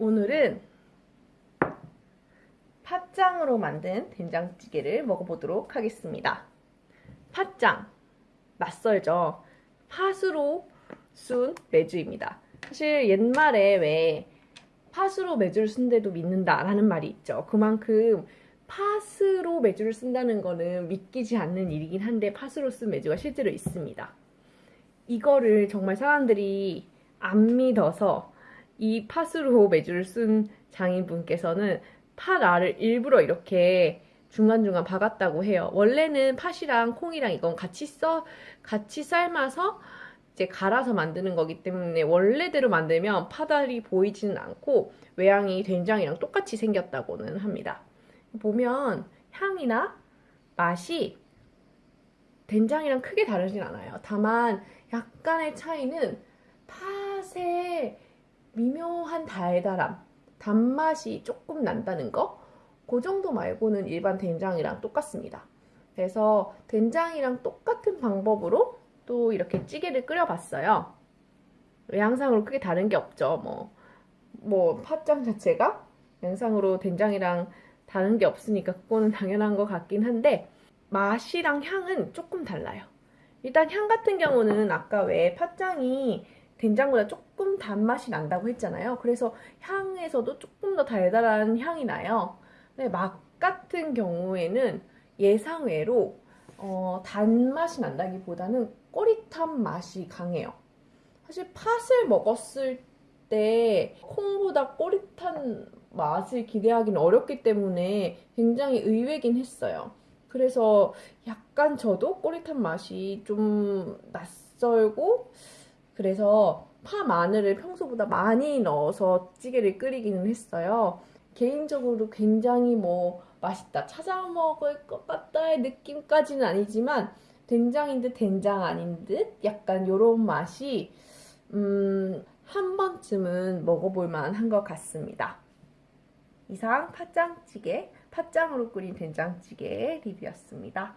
오늘은 팥장으로 만든 된장찌개를 먹어보도록 하겠습니다. 팥장, 낯설죠? 팥으로 순 메주입니다. 사실 옛말에 왜 팥으로 메주를 쓴데도 믿는다라는 말이 있죠. 그만큼 팥으로 메주를 쓴다는 거는 믿기지 않는 일이긴 한데 팥으로 쓴 메주가 실제로 있습니다. 이거를 정말 사람들이 안 믿어서 이 팥으로 메주를 쓴 장인분께서는 팥 알을 일부러 이렇게 중간중간 박았다고 해요. 원래는 팥이랑 콩이랑 이건 같이 써 같이 삶아서 이제 갈아서 만드는 거기 때문에 원래대로 만들면 팥알이 보이지는 않고 외양이 된장이랑 똑같이 생겼다고는 합니다. 보면 향이나 맛이 된장이랑 크게 다르진 않아요. 다만 약간의 차이는 팥의 미묘한 달달함, 단맛이 조금 난다는 거? 그 정도 말고는 일반 된장이랑 똑같습니다. 그래서 된장이랑 똑같은 방법으로 또 이렇게 찌개를 끓여봤어요. 양상으로 크게 다른 게 없죠. 뭐, 뭐, 팥장 자체가 양상으로 된장이랑 다른 게 없으니까 그거는 당연한 것 같긴 한데, 맛이랑 향은 조금 달라요. 일단 향 같은 경우는 아까 왜 팥장이 된장보다 조금 단맛이 난다고 했잖아요. 그래서 향에서도 조금 더 달달한 향이 나요. 근데 맛 같은 경우에는 예상외로 어, 단맛이 난다기보다는 꼬릿한 맛이 강해요. 사실 팥을 먹었을 때 콩보다 꼬릿한 맛을 기대하기는 어렵기 때문에 굉장히 의외긴 했어요. 그래서 약간 저도 꼬릿한 맛이 좀 낯설고 그래서 파 마늘을 평소보다 많이 넣어서 찌개를 끓이기는 했어요. 개인적으로 굉장히 뭐 맛있다, 찾아 먹을 것 같다의 느낌까지는 아니지만 된장인 듯 된장 아닌 듯 약간 이런 맛이 음, 한 번쯤은 먹어볼 만한 것 같습니다. 이상 팥장찌개, 팥장으로 끓인 된장찌개 리뷰였습니다.